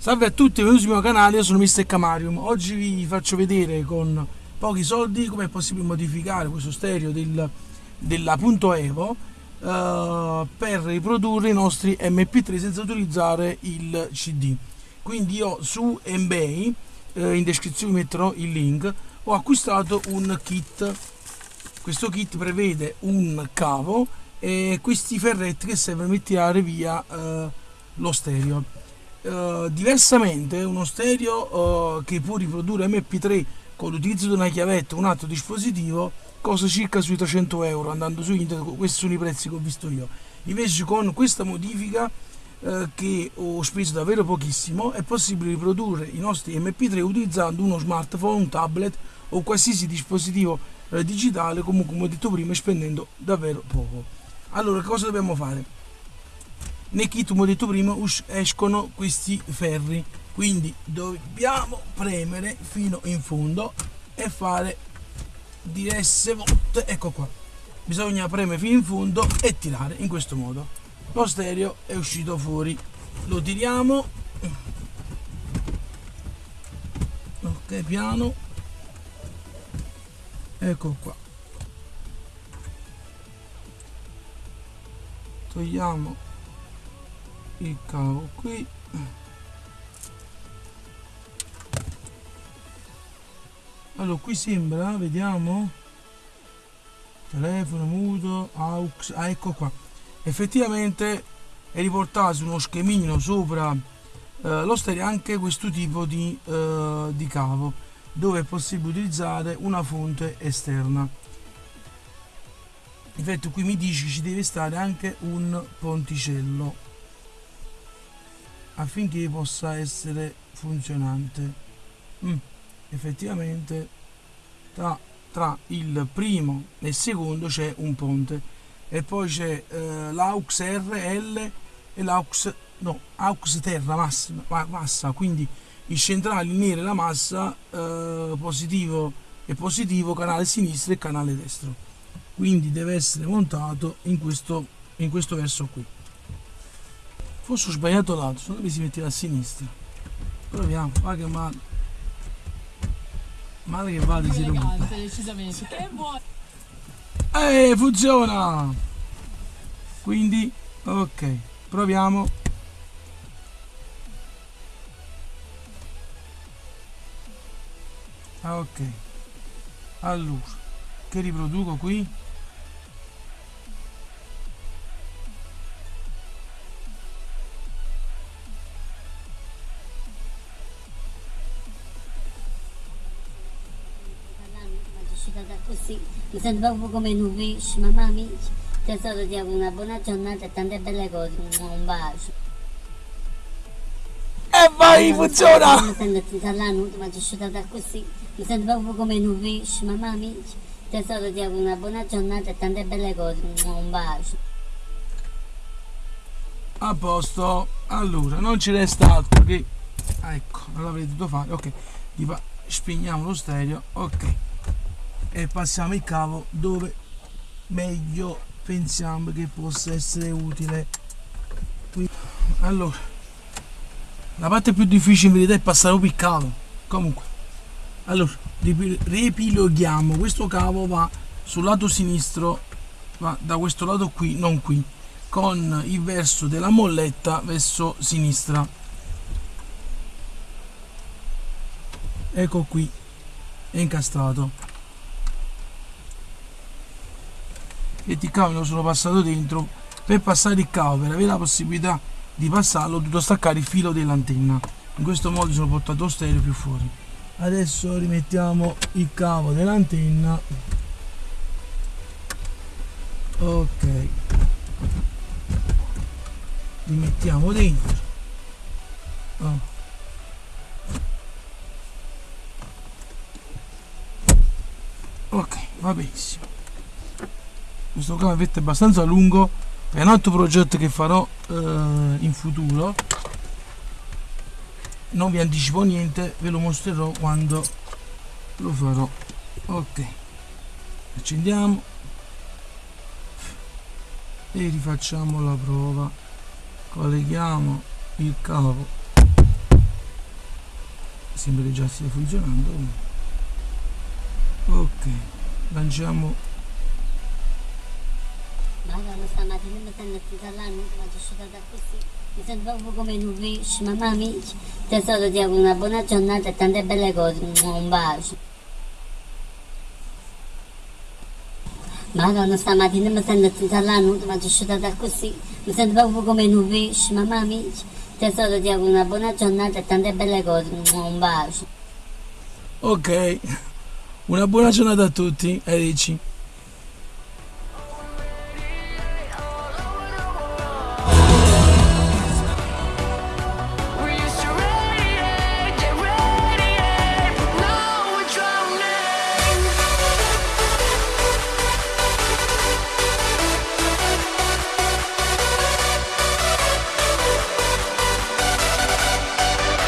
Salve a tutti, benvenuti sul mio canale, io sono Mr. Camarium. Oggi vi faccio vedere con pochi soldi come è possibile modificare questo stereo del, della Punto Evo uh, per riprodurre i nostri MP3 senza utilizzare il CD. Quindi io su eBay, uh, in descrizione metterò il link, ho acquistato un kit. Questo kit prevede un cavo e questi ferretti che servono per tirare via uh, lo stereo. Uh, diversamente uno stereo uh, che può riprodurre MP3 con l'utilizzo di una chiavetta un altro dispositivo costa circa sui 300 euro andando su internet questi sono i prezzi che ho visto io invece con questa modifica uh, che ho speso davvero pochissimo è possibile riprodurre i nostri MP3 utilizzando uno smartphone, un tablet o qualsiasi dispositivo digitale comunque come ho detto prima spendendo davvero poco allora cosa dobbiamo fare? Nei kit come ho detto prima escono questi ferri. Quindi dobbiamo premere fino in fondo e fare diverse volte. Ecco qua. Bisogna premere fino in fondo e tirare in questo modo. Lo stereo è uscito fuori. Lo tiriamo. Ok piano. Ecco qua. Togliamo il cavo qui. Allora qui sembra vediamo. Telefono muto aux ah ecco qua. Effettivamente è riportato su uno schemino sopra eh, lo stereo anche questo tipo di, eh, di cavo dove è possibile utilizzare una fonte esterna. Infatti qui mi dice ci deve stare anche un ponticello affinché possa essere funzionante. Mm, effettivamente tra, tra, il primo e il secondo c'è un ponte e poi c'è eh, l'aux RL e l'aux no, aux terra massima, massa. Quindi i centrali neri la massa eh, positivo e positivo canale sinistro e canale destro. Quindi deve essere montato in questo, in questo verso qui Forse ho sbagliato lato, secondo me si metteva a sinistra. Proviamo, va che male. Male che vada si rompe. decisamente. Che buono. Eh, funziona! Quindi, ok, proviamo. Ah, ok. Allora, che riproduco qui? Mi sento proprio come un pesce, mamma mia, tesoro ti auguro una buona giornata e tante belle cose, un bacio. E vai, funziona! Mi sento nuda, ma sono uscita da così, mi sento proprio come un pesce, mamma mia, tesoro ti auguro una buona giornata e tante belle cose, un bacio. A posto, allora non ci resta altro che, ecco, non l'avrei dovuto fare, ok, spegniamo lo stereo, ok e passiamo il cavo dove meglio pensiamo che possa essere utile. Allora la parte più difficile in verità è passare il cavo. Comunque allora ripiloghiamo questo cavo va sul lato sinistro va da questo lato qui non qui con il verso della molletta verso sinistra. Ecco qui è incastrato e di cavo sono passato dentro. Per passare il cavo per avere la possibilità di passarlo ho dovuto staccare il filo dell'antenna. In questo modo sono portato lo stereo più fuori. Adesso rimettiamo il cavo dell'antenna. Ok. Rimettiamo dentro. Oh. ok va benissimo questo cavetto è abbastanza lungo è un altro progetto che farò eh, in futuro. Non vi anticipo niente ve lo mostrerò quando lo farò. Ok. Accendiamo. E rifacciamo la prova. Colleghiamo il cavo. Sembra che già stia funzionando. Ok. Lanciamo Madonna stamattina mi sento attesa là, mi faccio asciugata così. Mi sento proprio come in un wish, mamma amici. Tesoro ti auguro una buona giornata e tante belle cose. Un bacio. Madonna stamattina mi sento attesa là, mi faccio asciugata così. Mi sento proprio come in un wish, mamma amici. Tesoro ti auguro una buona giornata e tante belle cose. Un bacio. ok una buona giornata a tutti e dici